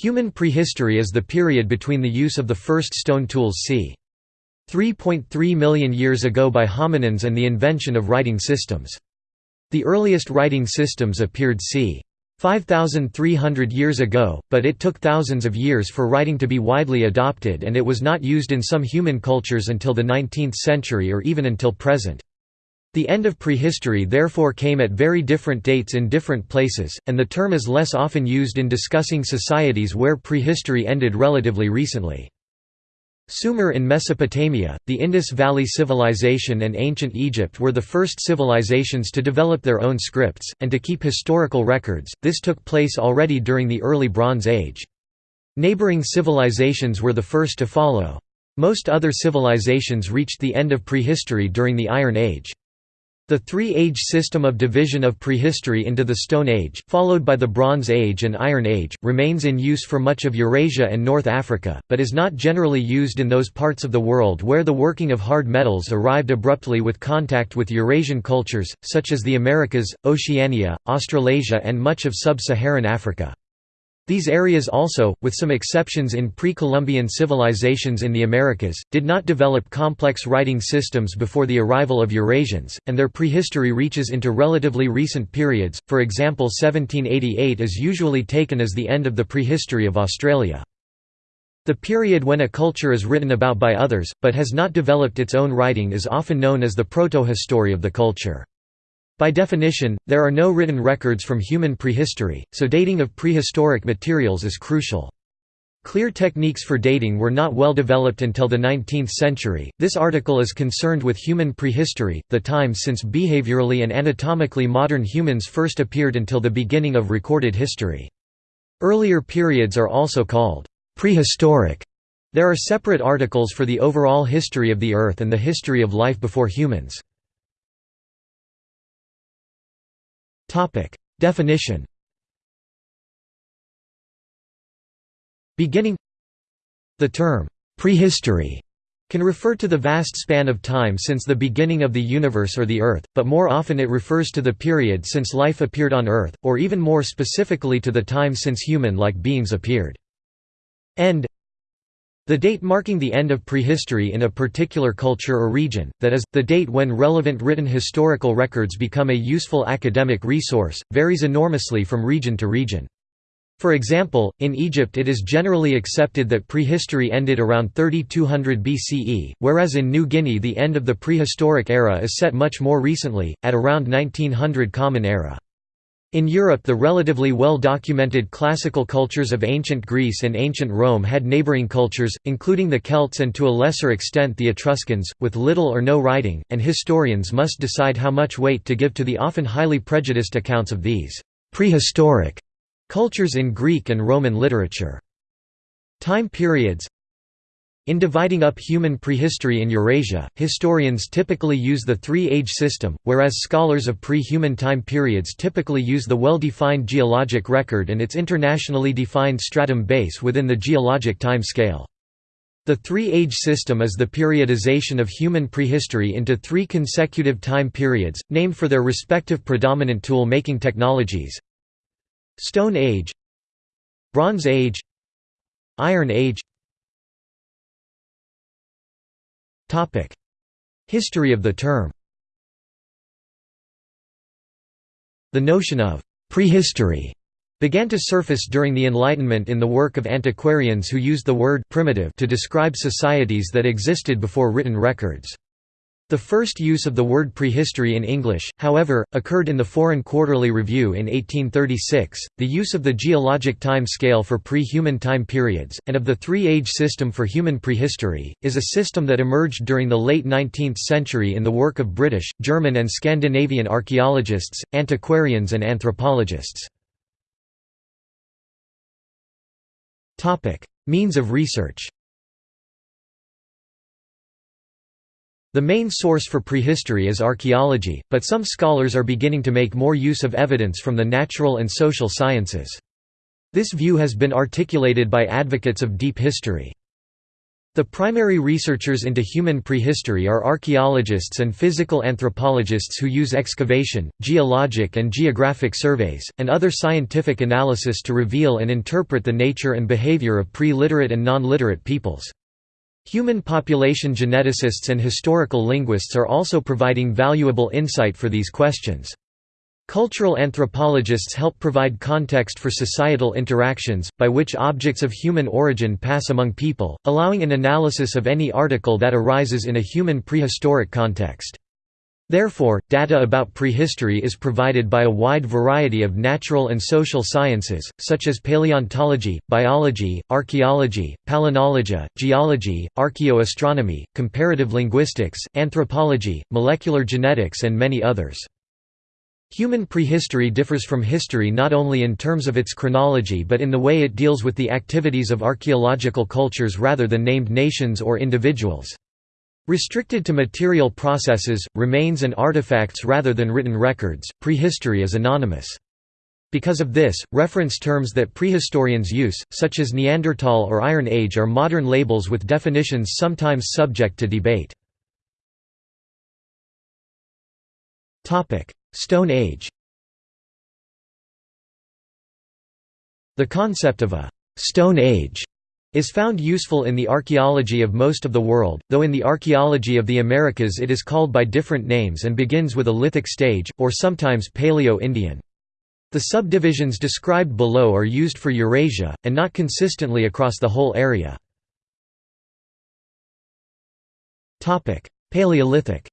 Human prehistory is the period between the use of the first stone tools c. 3.3 million years ago by hominins and the invention of writing systems. The earliest writing systems appeared c. 5,300 years ago, but it took thousands of years for writing to be widely adopted and it was not used in some human cultures until the 19th century or even until present. The end of prehistory therefore came at very different dates in different places, and the term is less often used in discussing societies where prehistory ended relatively recently. Sumer in Mesopotamia, the Indus Valley Civilization and ancient Egypt were the first civilizations to develop their own scripts, and to keep historical records, this took place already during the early Bronze Age. Neighboring civilizations were the first to follow. Most other civilizations reached the end of prehistory during the Iron Age. The three-age system of division of prehistory into the Stone Age, followed by the Bronze Age and Iron Age, remains in use for much of Eurasia and North Africa, but is not generally used in those parts of the world where the working of hard metals arrived abruptly with contact with Eurasian cultures, such as the Americas, Oceania, Australasia and much of sub-Saharan Africa. These areas also, with some exceptions in pre-Columbian civilizations in the Americas, did not develop complex writing systems before the arrival of Eurasians, and their prehistory reaches into relatively recent periods, for example 1788 is usually taken as the end of the prehistory of Australia. The period when a culture is written about by others, but has not developed its own writing is often known as the protohistory of the culture. By definition, there are no written records from human prehistory, so dating of prehistoric materials is crucial. Clear techniques for dating were not well developed until the 19th century. This article is concerned with human prehistory, the time since behaviorally and anatomically modern humans first appeared until the beginning of recorded history. Earlier periods are also called prehistoric. There are separate articles for the overall history of the Earth and the history of life before humans. Topic. Definition Beginning The term, prehistory, can refer to the vast span of time since the beginning of the universe or the Earth, but more often it refers to the period since life appeared on Earth, or even more specifically to the time since human-like beings appeared. End the date marking the end of prehistory in a particular culture or region, that is, the date when relevant written historical records become a useful academic resource, varies enormously from region to region. For example, in Egypt it is generally accepted that prehistory ended around 3200 BCE, whereas in New Guinea the end of the prehistoric era is set much more recently, at around 1900 Common Era. In Europe the relatively well-documented classical cultures of ancient Greece and ancient Rome had neighbouring cultures, including the Celts and to a lesser extent the Etruscans, with little or no writing, and historians must decide how much weight to give to the often highly prejudiced accounts of these «prehistoric» cultures in Greek and Roman literature. Time periods in dividing up human prehistory in Eurasia, historians typically use the three-age system, whereas scholars of pre-human time periods typically use the well-defined geologic record and its internationally defined stratum base within the geologic time scale. The three-age system is the periodization of human prehistory into three consecutive time periods, named for their respective predominant tool-making technologies Stone Age Bronze Age Iron Age History of the term The notion of «prehistory» began to surface during the Enlightenment in the work of antiquarians who used the word «primitive» to describe societies that existed before written records. The first use of the word prehistory in English, however, occurred in the Foreign Quarterly Review in 1836. The use of the geologic time scale for pre human time periods, and of the three age system for human prehistory, is a system that emerged during the late 19th century in the work of British, German, and Scandinavian archaeologists, antiquarians, and anthropologists. Means of research The main source for prehistory is archaeology, but some scholars are beginning to make more use of evidence from the natural and social sciences. This view has been articulated by advocates of deep history. The primary researchers into human prehistory are archaeologists and physical anthropologists who use excavation, geologic and geographic surveys, and other scientific analysis to reveal and interpret the nature and behavior of pre-literate and non-literate peoples. Human population geneticists and historical linguists are also providing valuable insight for these questions. Cultural anthropologists help provide context for societal interactions, by which objects of human origin pass among people, allowing an analysis of any article that arises in a human prehistoric context. Therefore, data about prehistory is provided by a wide variety of natural and social sciences, such as paleontology, biology, archaeology, palynology, geology, archaeoastronomy, comparative linguistics, anthropology, molecular genetics and many others. Human prehistory differs from history not only in terms of its chronology but in the way it deals with the activities of archaeological cultures rather than named nations or individuals. Restricted to material processes, remains and artifacts rather than written records, prehistory is anonymous. Because of this, reference terms that prehistorians use, such as Neanderthal or Iron Age are modern labels with definitions sometimes subject to debate. Stone Age The concept of a «Stone Age» is found useful in the archaeology of most of the world, though in the archaeology of the Americas it is called by different names and begins with a lithic stage, or sometimes Paleo-Indian. The subdivisions described below are used for Eurasia, and not consistently across the whole area. Paleolithic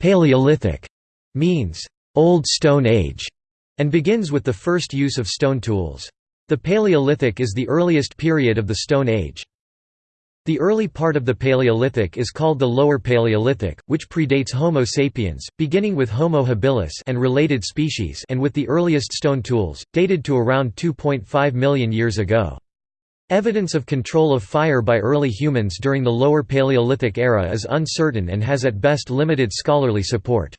Paleolithic means Old Stone Age and begins with the first use of stone tools. The Paleolithic is the earliest period of the Stone Age. The early part of the Paleolithic is called the Lower Paleolithic, which predates Homo sapiens, beginning with Homo habilis and related species and with the earliest stone tools, dated to around 2.5 million years ago. Evidence of control of fire by early humans during the Lower Paleolithic era is uncertain and has at best limited scholarly support.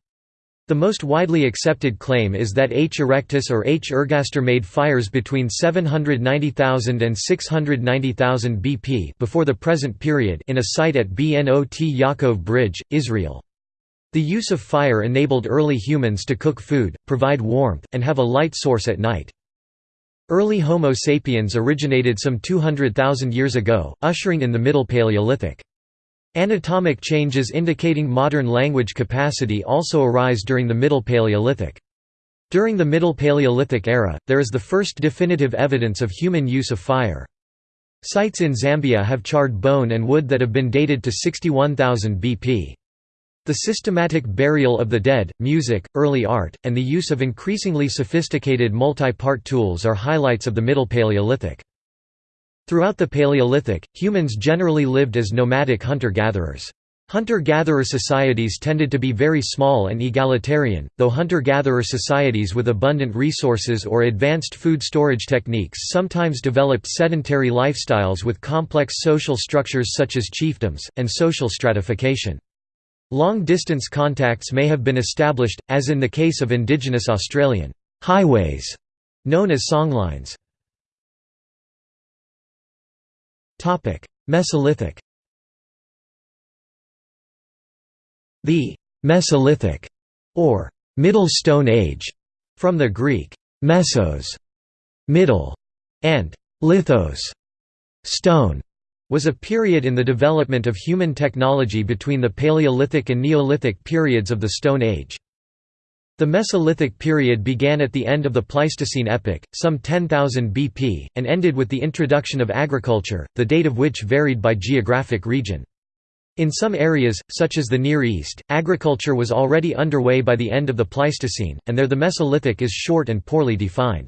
The most widely accepted claim is that H. erectus or H. ergaster made fires between 790,000 and 690,000 BP before the present period in a site at Bnot Yaakov Bridge, Israel. The use of fire enabled early humans to cook food, provide warmth, and have a light source at night. Early Homo sapiens originated some 200,000 years ago, ushering in the Middle Paleolithic. Anatomic changes indicating modern language capacity also arise during the Middle Paleolithic. During the Middle Paleolithic era, there is the first definitive evidence of human use of fire. Sites in Zambia have charred bone and wood that have been dated to 61,000 BP. The systematic burial of the dead, music, early art, and the use of increasingly sophisticated multi-part tools are highlights of the Middle Paleolithic. Throughout the Paleolithic, humans generally lived as nomadic hunter-gatherers. Hunter-gatherer societies tended to be very small and egalitarian, though hunter-gatherer societies with abundant resources or advanced food storage techniques sometimes developed sedentary lifestyles with complex social structures such as chiefdoms, and social stratification. Long-distance contacts may have been established, as in the case of indigenous Australian highways, known as songlines. Mesolithic The Mesolithic, or Middle Stone Age, from the Greek mesos, middle, and lithos, stone, was a period in the development of human technology between the Paleolithic and Neolithic periods of the Stone Age. The Mesolithic period began at the end of the Pleistocene epoch, some 10,000 BP, and ended with the introduction of agriculture, the date of which varied by geographic region. In some areas, such as the Near East, agriculture was already underway by the end of the Pleistocene, and there the Mesolithic is short and poorly defined.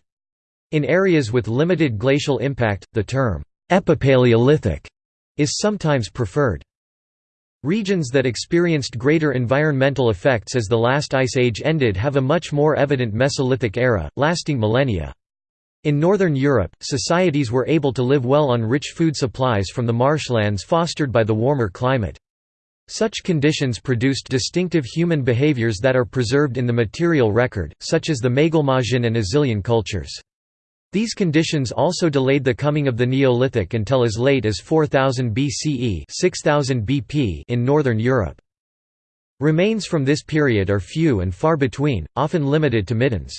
In areas with limited glacial impact, the term epipaleolithic is sometimes preferred. Regions that experienced greater environmental effects as the last ice age ended have a much more evident Mesolithic era, lasting millennia. In northern Europe, societies were able to live well on rich food supplies from the marshlands fostered by the warmer climate. Such conditions produced distinctive human behaviors that are preserved in the material record, such as the Maglemosian and Azilian cultures. These conditions also delayed the coming of the Neolithic until as late as 4000 BCE 6000 BP in northern Europe. Remains from this period are few and far between, often limited to middens.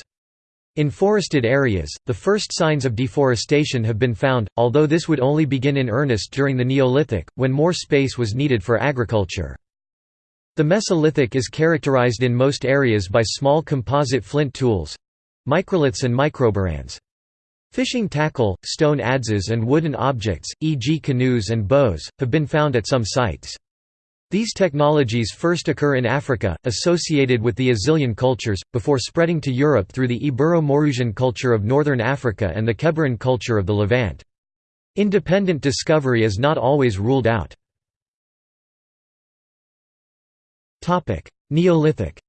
In forested areas, the first signs of deforestation have been found, although this would only begin in earnest during the Neolithic, when more space was needed for agriculture. The Mesolithic is characterized in most areas by small composite flint tools—microliths and microburins. Fishing tackle, stone adzes and wooden objects, e.g. canoes and bows, have been found at some sites. These technologies first occur in Africa, associated with the Azilian cultures, before spreading to Europe through the Ibero-Maurusian culture of northern Africa and the Kebaran culture of the Levant. Independent discovery is not always ruled out. Neolithic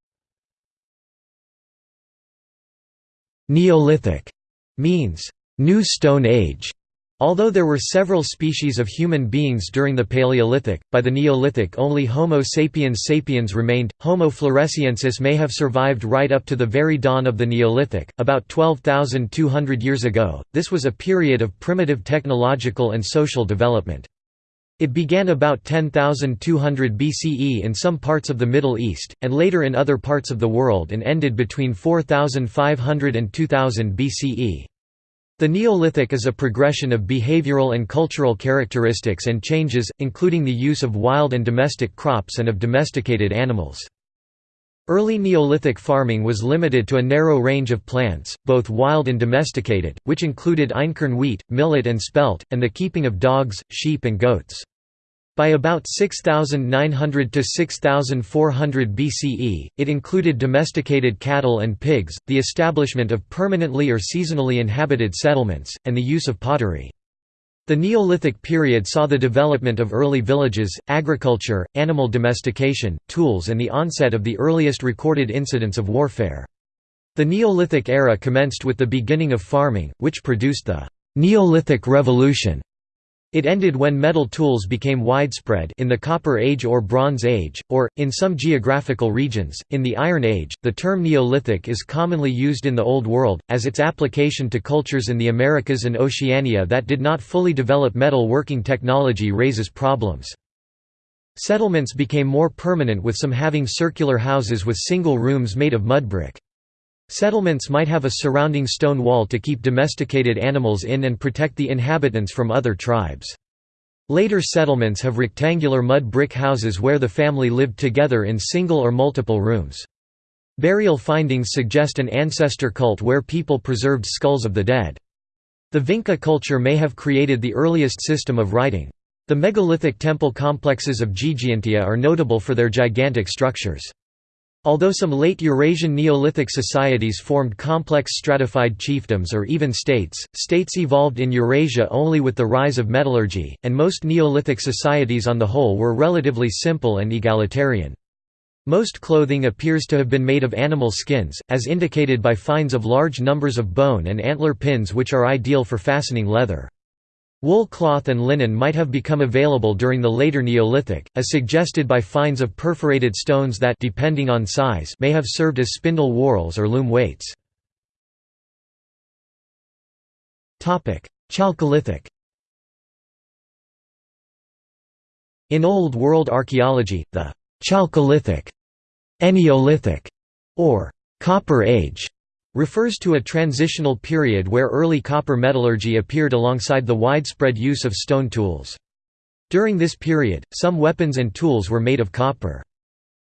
Neolithic means new Stone Age Although there were several species of human beings during the Paleolithic, by the Neolithic only Homo sapiens sapiens remained. Homo floresiensis may have survived right up to the very dawn of the Neolithic, about 12,200 years ago. This was a period of primitive technological and social development. It began about 10,200 BCE in some parts of the Middle East, and later in other parts of the world and ended between 4500 and 2000 BCE. The Neolithic is a progression of behavioral and cultural characteristics and changes, including the use of wild and domestic crops and of domesticated animals. Early Neolithic farming was limited to a narrow range of plants, both wild and domesticated, which included einkorn wheat, millet and spelt, and the keeping of dogs, sheep and goats. By about 6900 to 6400 BCE, it included domesticated cattle and pigs, the establishment of permanently or seasonally inhabited settlements, and the use of pottery. The Neolithic period saw the development of early villages, agriculture, animal domestication, tools and the onset of the earliest recorded incidents of warfare. The Neolithic era commenced with the beginning of farming, which produced the «Neolithic Revolution» It ended when metal tools became widespread in the Copper Age or Bronze Age, or, in some geographical regions, in the Iron Age. The term Neolithic is commonly used in the Old World, as its application to cultures in the Americas and Oceania that did not fully develop metal working technology raises problems. Settlements became more permanent with some having circular houses with single rooms made of mud brick. Settlements might have a surrounding stone wall to keep domesticated animals in and protect the inhabitants from other tribes. Later settlements have rectangular mud brick houses where the family lived together in single or multiple rooms. Burial findings suggest an ancestor cult where people preserved skulls of the dead. The Vinca culture may have created the earliest system of writing. The megalithic temple complexes of Ggantija are notable for their gigantic structures. Although some late Eurasian Neolithic societies formed complex stratified chiefdoms or even states, states evolved in Eurasia only with the rise of metallurgy, and most Neolithic societies on the whole were relatively simple and egalitarian. Most clothing appears to have been made of animal skins, as indicated by finds of large numbers of bone and antler pins which are ideal for fastening leather. Wool cloth and linen might have become available during the later Neolithic, as suggested by finds of perforated stones that depending on size may have served as spindle whorls or loom weights. Chalcolithic In Old World archaeology, the Chalcolithic, Eneolithic, or Copper Age refers to a transitional period where early copper metallurgy appeared alongside the widespread use of stone tools. During this period, some weapons and tools were made of copper.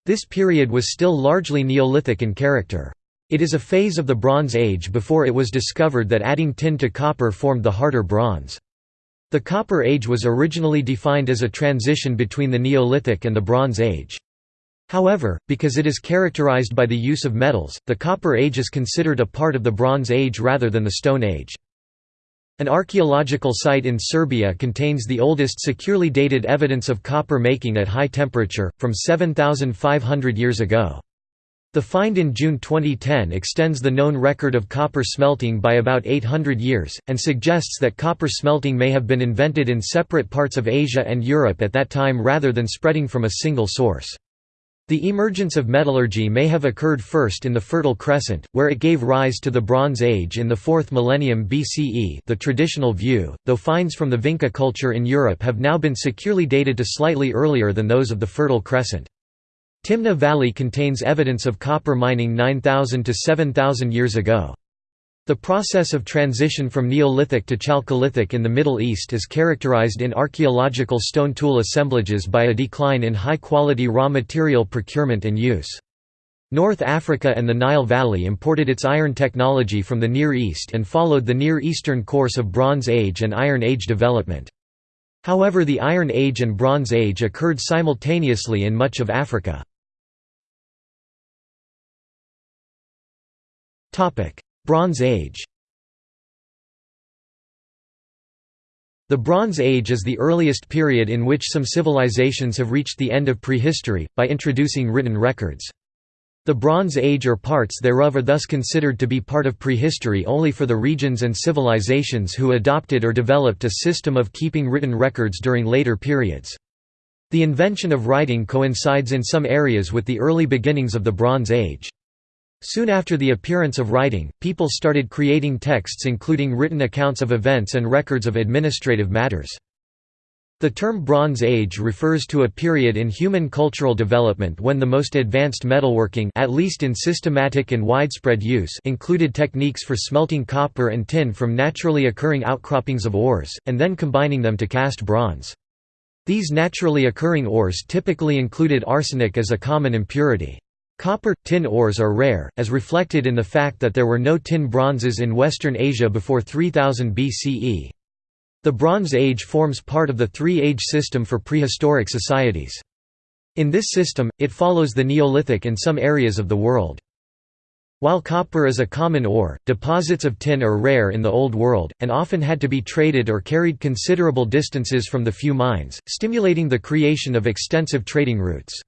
This period was still largely Neolithic in character. It is a phase of the Bronze Age before it was discovered that adding tin to copper formed the harder bronze. The Copper Age was originally defined as a transition between the Neolithic and the Bronze Age. However, because it is characterized by the use of metals, the Copper Age is considered a part of the Bronze Age rather than the Stone Age. An archaeological site in Serbia contains the oldest securely dated evidence of copper making at high temperature, from 7,500 years ago. The find in June 2010 extends the known record of copper smelting by about 800 years, and suggests that copper smelting may have been invented in separate parts of Asia and Europe at that time rather than spreading from a single source. The emergence of metallurgy may have occurred first in the Fertile Crescent, where it gave rise to the Bronze Age in the 4th millennium BCE the traditional view, though finds from the Vinca culture in Europe have now been securely dated to slightly earlier than those of the Fertile Crescent. Timna Valley contains evidence of copper mining 9,000 to 7,000 years ago. The process of transition from Neolithic to Chalcolithic in the Middle East is characterized in archaeological stone tool assemblages by a decline in high-quality raw material procurement and use. North Africa and the Nile Valley imported its iron technology from the Near East and followed the Near Eastern course of Bronze Age and Iron Age development. However the Iron Age and Bronze Age occurred simultaneously in much of Africa. Bronze Age The Bronze Age is the earliest period in which some civilizations have reached the end of prehistory, by introducing written records. The Bronze Age or parts thereof are thus considered to be part of prehistory only for the regions and civilizations who adopted or developed a system of keeping written records during later periods. The invention of writing coincides in some areas with the early beginnings of the Bronze Age. Soon after the appearance of writing, people started creating texts including written accounts of events and records of administrative matters. The term Bronze Age refers to a period in human cultural development when the most advanced metalworking at least in systematic and widespread use included techniques for smelting copper and tin from naturally occurring outcroppings of ores, and then combining them to cast bronze. These naturally occurring ores typically included arsenic as a common impurity. Copper, tin ores are rare, as reflected in the fact that there were no tin bronzes in Western Asia before 3000 BCE. The Bronze Age forms part of the three-age system for prehistoric societies. In this system, it follows the Neolithic in some areas of the world. While copper is a common ore, deposits of tin are rare in the Old World, and often had to be traded or carried considerable distances from the few mines, stimulating the creation of extensive trading routes.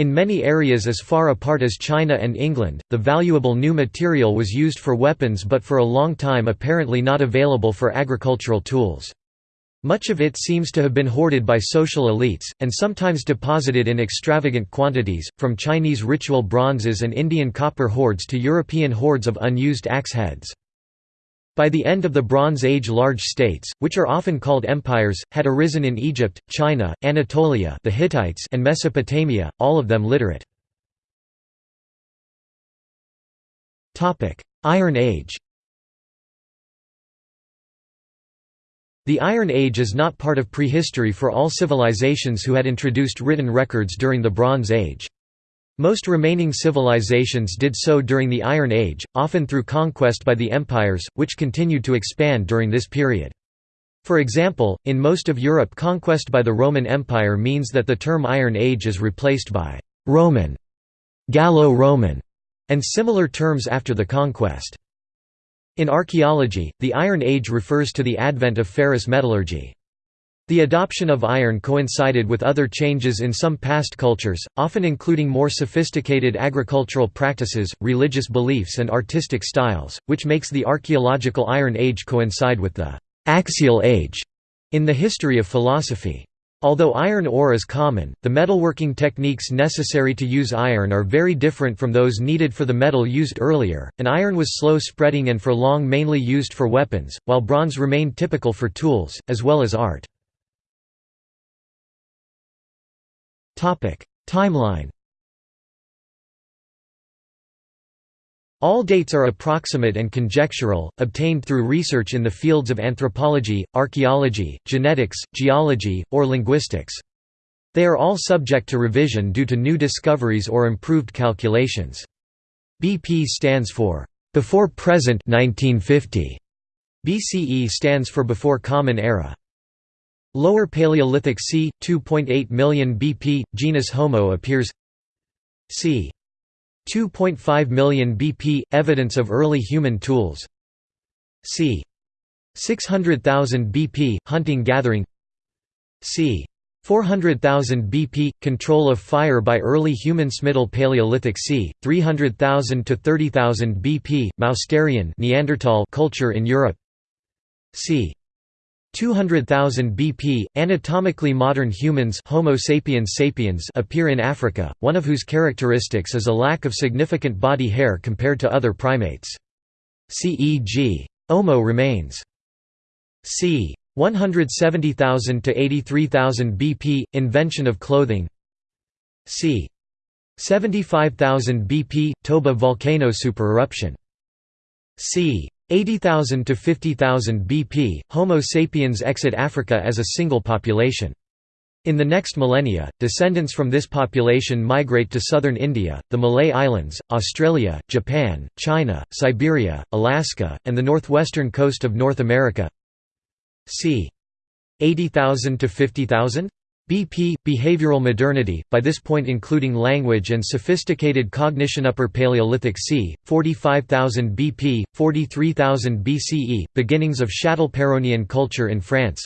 In many areas as far apart as China and England, the valuable new material was used for weapons but for a long time apparently not available for agricultural tools. Much of it seems to have been hoarded by social elites, and sometimes deposited in extravagant quantities, from Chinese ritual bronzes and Indian copper hoards to European hoards of unused axe heads. By the end of the Bronze Age large states, which are often called empires, had arisen in Egypt, China, Anatolia the Hittites and Mesopotamia, all of them literate. Iron Age The Iron Age is not part of prehistory for all civilizations who had introduced written records during the Bronze Age. Most remaining civilizations did so during the Iron Age, often through conquest by the empires, which continued to expand during this period. For example, in most of Europe conquest by the Roman Empire means that the term Iron Age is replaced by «Roman», «Gallo-Roman», and similar terms after the conquest. In archaeology, the Iron Age refers to the advent of ferrous metallurgy. The adoption of iron coincided with other changes in some past cultures, often including more sophisticated agricultural practices, religious beliefs and artistic styles, which makes the archaeological Iron Age coincide with the «axial age» in the history of philosophy. Although iron ore is common, the metalworking techniques necessary to use iron are very different from those needed for the metal used earlier, and iron was slow spreading and for long mainly used for weapons, while bronze remained typical for tools, as well as art. Timeline All dates are approximate and conjectural, obtained through research in the fields of anthropology, archaeology, genetics, geology, or linguistics. They are all subject to revision due to new discoveries or improved calculations. BP stands for before present 1950. BCE stands for before Common Era. Lower Paleolithic c. 2.8 million BP, genus Homo appears c. 2.5 million BP, evidence of early human tools c. 600,000 BP, hunting-gathering c. 400,000 BP, control of fire by early humans Middle Paleolithic c. 300,000 to 30,000 BP, Mousterian Neanderthal culture in Europe c. 200,000 BP, anatomically modern humans Homo sapiens sapiens appear in Africa, one of whose characteristics is a lack of significant body hair compared to other primates. CEG. Omo remains. c. 170,000 to 83,000 BP, invention of clothing c. 75,000 BP, Toba volcano supereruption c. 80,000 to 50,000 BP, Homo sapiens exit Africa as a single population. In the next millennia, descendants from this population migrate to southern India, the Malay Islands, Australia, Japan, China, Siberia, Alaska, and the northwestern coast of North America. c. 80,000 to 50,000? BP behavioral modernity by this point including language and sophisticated cognition upper paleolithic c 45000 BP 43000 BCE beginnings of Châtelperronian culture in France.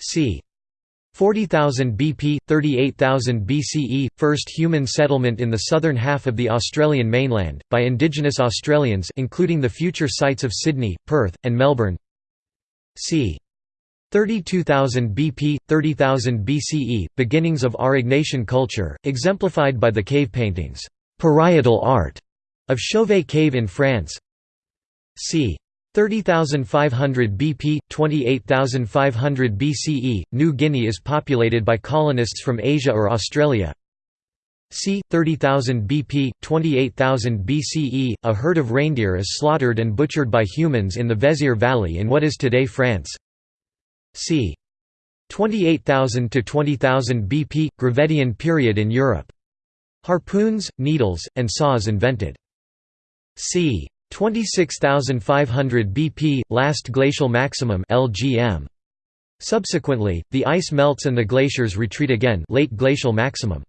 C 40,000 BP 38000 BCE first human settlement in the southern half of the Australian mainland by indigenous Australians including the future sites of Sydney Perth and Melbourne. C 32,000 BP, 30,000 BCE, beginnings of Aurignacian culture, exemplified by the cave paintings, parietal art, of Chauvet Cave in France. c. 30,500 BP, 28,500 BCE, New Guinea is populated by colonists from Asia or Australia. c. 30,000 BP, 28,000 BCE, a herd of reindeer is slaughtered and butchered by humans in the Vézère Valley in what is today France c. 28,000 to 20,000 BP Gravettian period in Europe. Harpoons, needles, and saws invented. c. 26,500 BP last glacial maximum LGM. Subsequently, the ice melts and the glaciers retreat again late glacial maximum.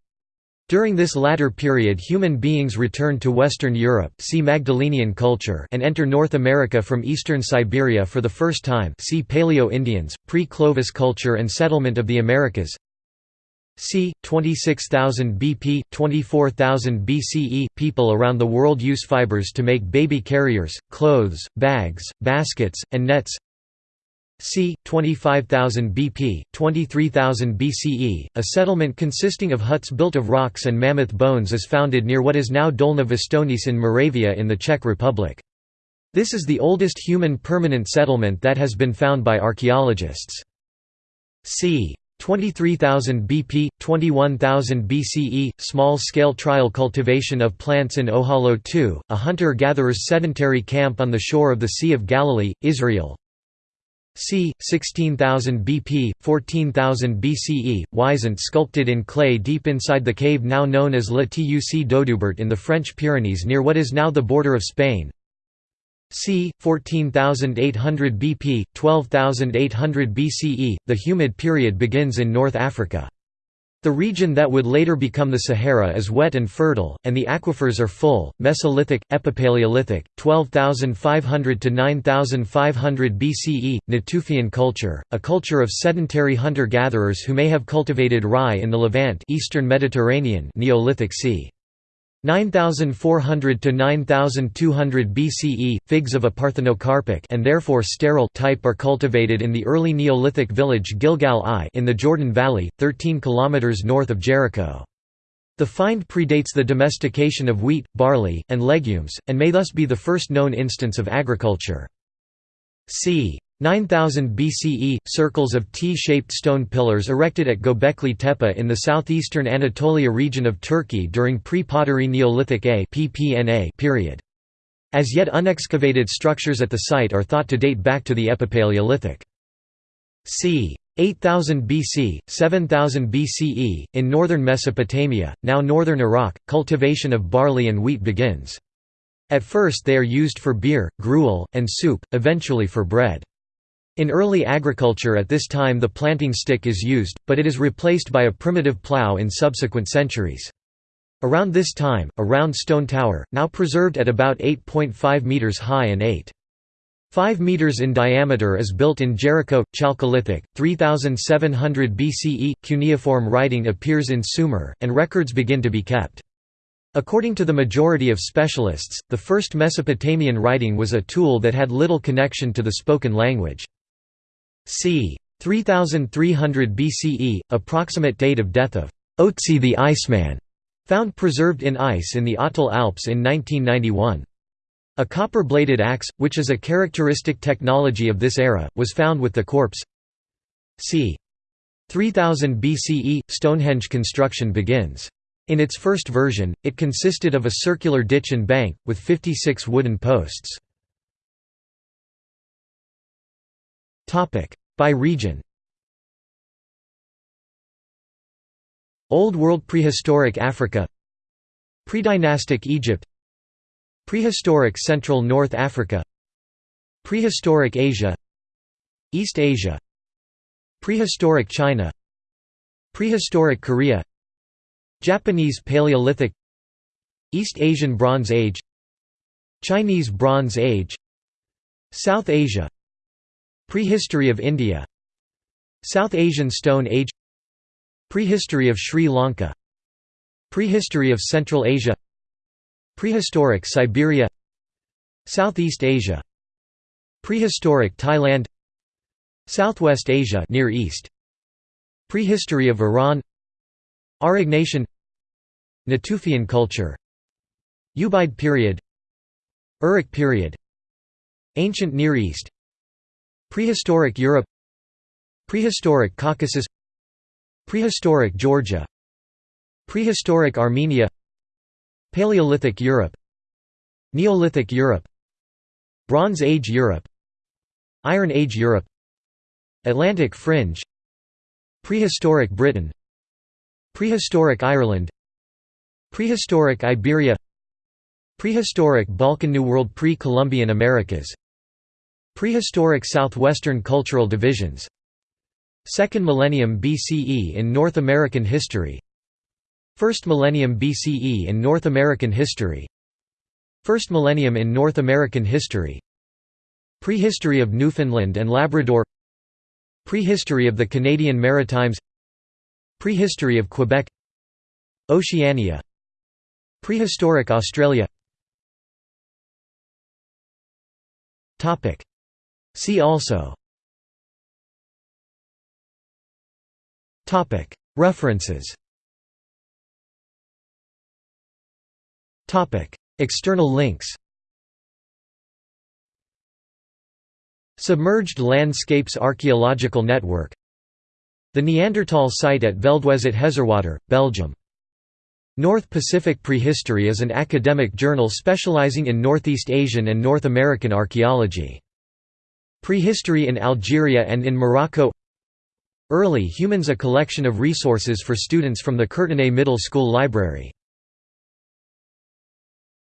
During this latter period human beings return to Western Europe see Magdalenian culture and enter North America from eastern Siberia for the first time see Paleo-Indians, pre-Clovis culture and settlement of the Americas c. 26,000 BP, 24,000 BCE People around the world use fibers to make baby carriers, clothes, bags, baskets, and nets c. 25,000 BP, 23,000 BCE, a settlement consisting of huts built of rocks and mammoth bones is founded near what is now Dolní Věstonice in Moravia in the Czech Republic. This is the oldest human permanent settlement that has been found by archaeologists. c. 23,000 BP, 21,000 BCE, small-scale trial cultivation of plants in Ohalo II, a hunter-gatherer's sedentary camp on the shore of the Sea of Galilee, Israel, c. 16,000 BP, 14,000 BCE, Wisent sculpted in clay deep inside the cave now known as La Tuc in the French Pyrenees near what is now the border of Spain c. 14,800 BP, 12,800 BCE, the humid period begins in North Africa. The region that would later become the Sahara is wet and fertile, and the aquifers are full. Mesolithic, Epipaleolithic, 12,500 to 9,500 BCE, Natufian culture, a culture of sedentary hunter-gatherers who may have cultivated rye in the Levant, Eastern Mediterranean, Neolithic c. 9400 to 9200 BCE, figs of a parthenocarpic and therefore sterile type are cultivated in the early Neolithic village Gilgal I in the Jordan Valley, 13 km north of Jericho. The find predates the domestication of wheat, barley, and legumes, and may thus be the first known instance of agriculture. c. 9000 BCE, circles of T-shaped stone pillars erected at Göbekli Tepe in the southeastern Anatolia region of Turkey during pre-pottery Neolithic A period. As yet unexcavated structures at the site are thought to date back to the Epipaleolithic. c. 8000 BC, 7000 BCE, in northern Mesopotamia, now northern Iraq, cultivation of barley and wheat begins. At first they are used for beer, gruel, and soup, eventually for bread. In early agriculture at this time the planting stick is used, but it is replaced by a primitive plough in subsequent centuries. Around this time, a round stone tower, now preserved at about 8.5 metres high and 8.5 metres in diameter is built in Jericho, Chalcolithic, 3700 BCE. Cuneiform writing appears in Sumer, and records begin to be kept. According to the majority of specialists, the first Mesopotamian writing was a tool that had little connection to the spoken language. C. 3300 BCE, approximate date of death of Otzi the Iceman, found preserved in ice in the Ötztal Alps in 1991. A copper-bladed axe, which is a characteristic technology of this era, was found with the corpse. c. 3000 BCE, Stonehenge construction begins. In its first version, it consisted of a circular ditch and bank, with 56 wooden posts. By region. Old World Prehistoric Africa. Predynastic Egypt. Prehistoric Central North Africa. Prehistoric Asia. East Asia. Prehistoric China. Prehistoric Korea. Japanese Paleolithic. East Asian Bronze Age. Chinese Bronze Age. South Asia Prehistory of India. South Asian Stone Age. Prehistory of Sri Lanka. Prehistory of Central Asia. Prehistoric Siberia. Southeast Asia. Prehistoric Thailand. Southwest Asia Near East. Prehistory of Iran. Aurignacian Natufian culture. Ubaid period. Uruk period. Ancient Near East Prehistoric Europe Prehistoric Caucasus Prehistoric Georgia Prehistoric Armenia Paleolithic Europe Neolithic Europe Bronze Age Europe Iron Age Europe Atlantic Fringe Prehistoric Britain Prehistoric Ireland Prehistoric Iberia Prehistoric Balkan New World Pre-Columbian Americas Prehistoric Southwestern Cultural Divisions. Second millennium BCE in North American history. First millennium BCE in North American history. First millennium in North American history. Prehistory of Newfoundland and Labrador. Prehistory of the Canadian Maritimes. Prehistory of Quebec. Oceania. Prehistoric Australia See also. References. External links. Submerged Landscapes Archaeological Network. The Neanderthal site at Veldwezelt-Hezerwater, Belgium. North Pacific Prehistory is an academic journal specializing in Northeast Asian and North American archaeology. Prehistory in Algeria and in Morocco. Early Humans a collection of resources for students from the Courtenay Middle School Library